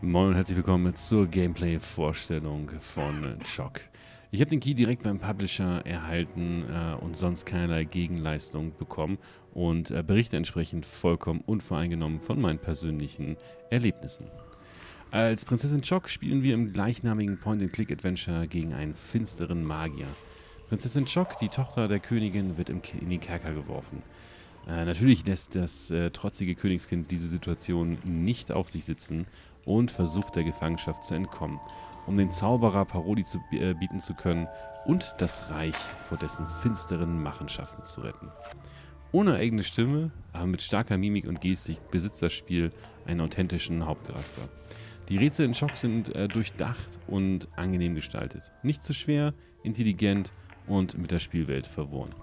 Moin und herzlich willkommen zur Gameplay-Vorstellung von Choc. Ich habe den Key direkt beim Publisher erhalten äh, und sonst keinerlei Gegenleistung bekommen und äh, berichte entsprechend vollkommen unvoreingenommen von meinen persönlichen Erlebnissen. Als Prinzessin Choc spielen wir im gleichnamigen Point-and-Click-Adventure gegen einen finsteren Magier. Prinzessin Choc, die Tochter der Königin, wird in den Kerker geworfen. Äh, natürlich lässt das äh, trotzige Königskind diese Situation nicht auf sich sitzen und versucht der Gefangenschaft zu entkommen, um den Zauberer Paroli zu äh, bieten zu können und das Reich vor dessen finsteren Machenschaften zu retten. Ohne eigene Stimme, aber mit starker Mimik und Gestik besitzt das Spiel einen authentischen Hauptcharakter. Die Rätsel in Schock sind äh, durchdacht und angenehm gestaltet. Nicht zu schwer, intelligent und mit der Spielwelt verworren.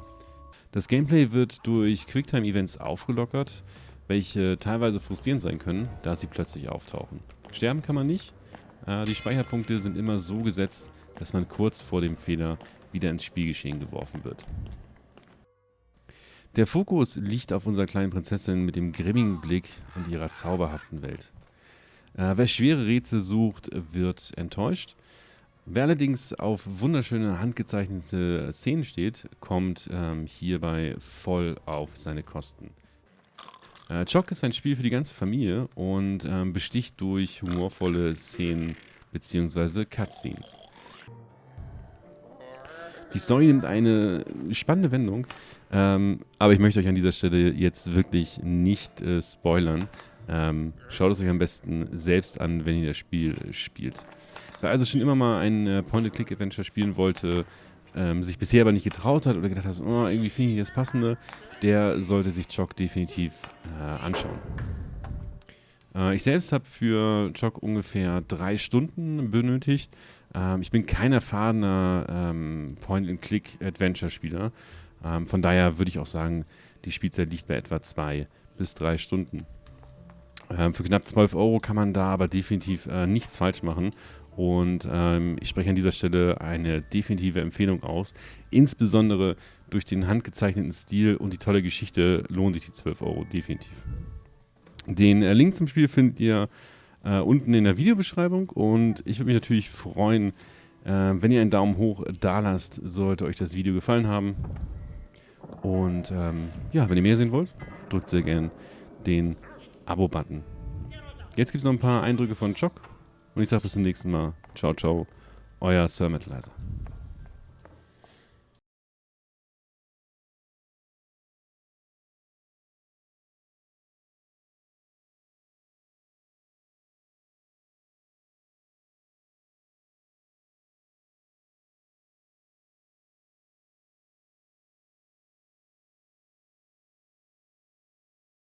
Das Gameplay wird durch Quicktime-Events aufgelockert, welche teilweise frustrierend sein können, da sie plötzlich auftauchen. Sterben kann man nicht. Äh, die Speicherpunkte sind immer so gesetzt, dass man kurz vor dem Fehler wieder ins Spielgeschehen geworfen wird. Der Fokus liegt auf unserer kleinen Prinzessin mit dem grimmigen Blick und ihrer zauberhaften Welt. Äh, wer schwere Rätsel sucht, wird enttäuscht. Wer allerdings auf wunderschöne handgezeichnete Szenen steht, kommt ähm, hierbei voll auf seine Kosten. Äh, Choc ist ein Spiel für die ganze Familie und ähm, besticht durch humorvolle Szenen bzw. Cutscenes. Die Story nimmt eine spannende Wendung, ähm, aber ich möchte euch an dieser Stelle jetzt wirklich nicht äh, spoilern. Ähm, schaut es euch am besten selbst an, wenn ihr das Spiel spielt. Wer also schon immer mal ein äh, Point-and-Click-Adventure spielen wollte, ähm, sich bisher aber nicht getraut hat oder gedacht hat, oh, irgendwie finde ich das Passende, der sollte sich Choc definitiv äh, anschauen. Äh, ich selbst habe für Choc ungefähr drei Stunden benötigt. Ähm, ich bin kein erfahrener ähm, Point-and-Click-Adventure-Spieler. Ähm, von daher würde ich auch sagen, die Spielzeit liegt bei etwa zwei bis drei Stunden. Ähm, für knapp 12 Euro kann man da aber definitiv äh, nichts falsch machen und ähm, ich spreche an dieser Stelle eine definitive Empfehlung aus. Insbesondere durch den handgezeichneten Stil und die tolle Geschichte lohnen sich die 12 Euro definitiv. Den äh, Link zum Spiel findet ihr äh, unten in der Videobeschreibung und ich würde mich natürlich freuen, äh, wenn ihr einen Daumen hoch da lasst, sollte euch das Video gefallen haben. Und ähm, ja, wenn ihr mehr sehen wollt, drückt sehr gern den Abo-Button. Jetzt gibt es noch ein paar Eindrücke von Choc und ich sage bis zum nächsten Mal. Ciao, ciao. Euer Sir Metalizer.